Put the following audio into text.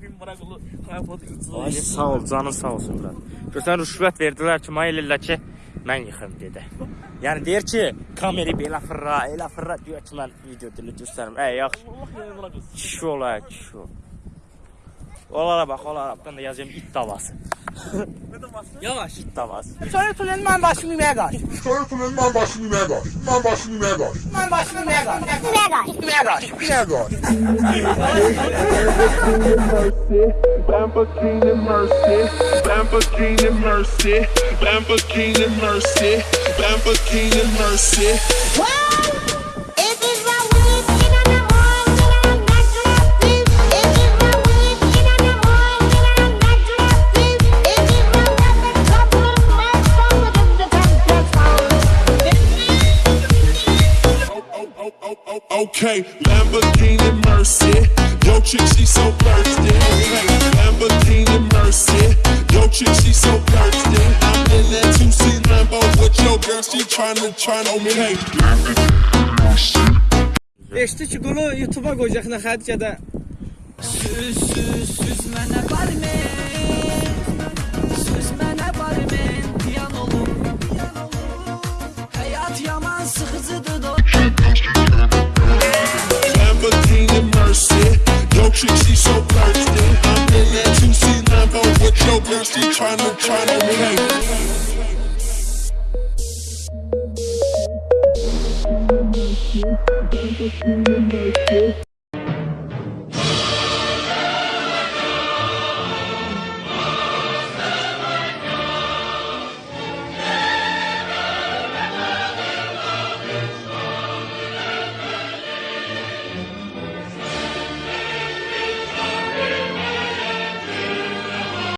Maraqlı hayat üzrə. Ay sağ ol, canın sağ olsun bura. Görsən rüşvət verdilər ki, mənə eləyirlər ki, mən yıxım dedi. Yəni deyir ki, kameri belə fırra, elə fırra deyir ki, mən video dilə göstərim. Ey yaxşı. Kişi ola, kişi ol. Onlara bax, onlara bax. Ben də yazıyorum it davası. Yavaş. Tamam. Sonra tünelin ben başımı yemeğe kaç. Sonra tünelin ben başımı yemeğe kaç. Ben başımı yemeğe kaç. Ben başımı yemeğe kaç. Yemeğe kaç. Yemeğe kaç. Yemeğe kaç. Lamborghini Mercy, Lamborghini Mercy, Lamborghini Mercy, Lamborghini Mercy. Wow! Okay, Lamborghini Mercy, yo chick she so thirsty. Okay, Lamborghini Mercy, yo chick she so thirsty. I'm in that 2C Lambo with your girl, she tryna tryna okay. 5-ci ki bunu YouTube-a qoyacaq nə xətt ya da Süz, süz, süz mənə barmen chick she so thirsty. I'm in that 2C Lambo with your girl, tryna tryna okay.